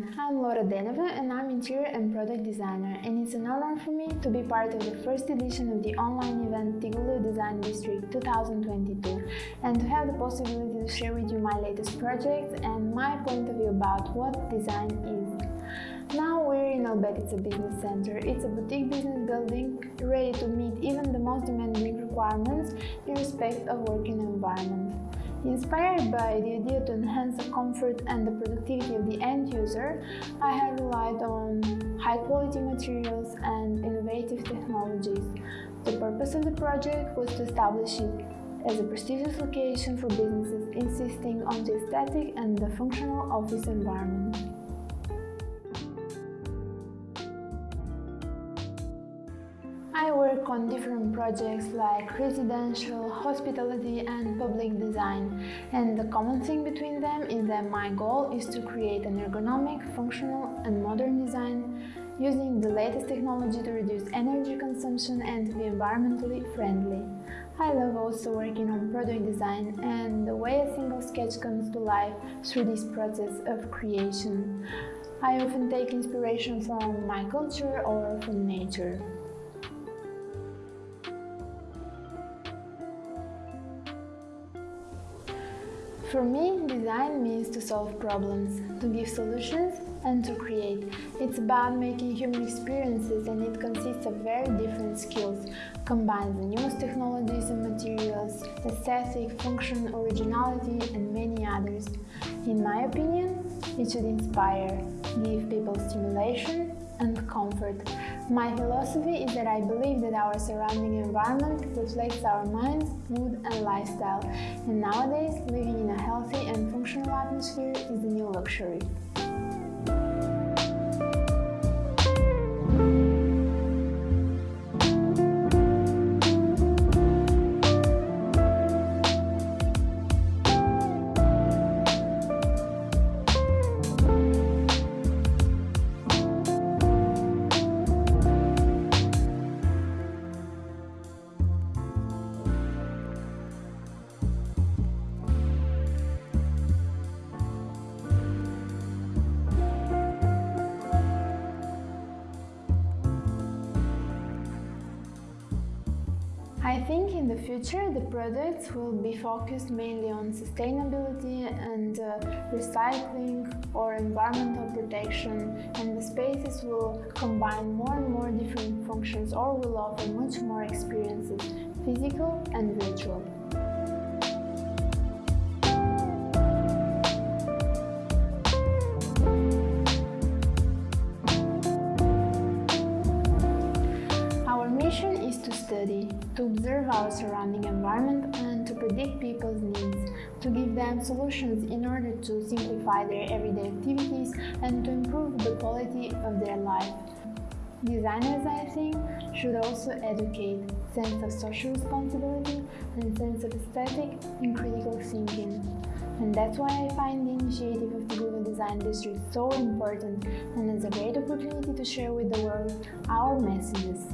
marketeer and I'm interior and product designer and it's an honor for me to be part of the first edition of the online event Tigulu Design District 2022 and to have the possibility to share with you my latest projects and my point of view about what design is. Now we're in Albetice Business Center. It's a boutique business building ready to meet even the most demanding requirements in respect of working environment. Inspired by the idea to enhance the comfort and the productivity of the end user, I have relied on high-quality materials and innovative technologies. The purpose of the project was to establish it as a prestigious location for businesses insisting on the aesthetic and the functional office environment. Work on different projects like residential, hospitality and public design and the common thing between them is that my goal is to create an ergonomic, functional and modern design using the latest technology to reduce energy consumption and to be environmentally friendly. I love also working on product design and the way a single sketch comes to life through this process of creation. I often take inspiration from my culture or from nature. For me, design means to solve problems, to give solutions and to create. It's about making human experiences and it consists of very different skills, combines the newest technologies and materials, aesthetic, function, originality and many others. In my opinion, it should inspire, give people stimulation and comfort. My philosophy is that I believe that our surrounding environment reflects our minds, mood and lifestyle, and nowadays living in a healthy and functional atmosphere is the new luxury. I think in the future the products will be focused mainly on sustainability and uh, recycling or environmental protection and the spaces will combine more and more different functions or will offer much more experiences, physical and virtual. Observe our surrounding environment and to predict people's needs, to give them solutions in order to simplify their everyday activities and to improve the quality of their life. Designers, I think, should also educate sense of social responsibility and sense of aesthetic and critical thinking. And that's why I find the initiative of the Google Design District so important and as a great opportunity to share with the world our messages.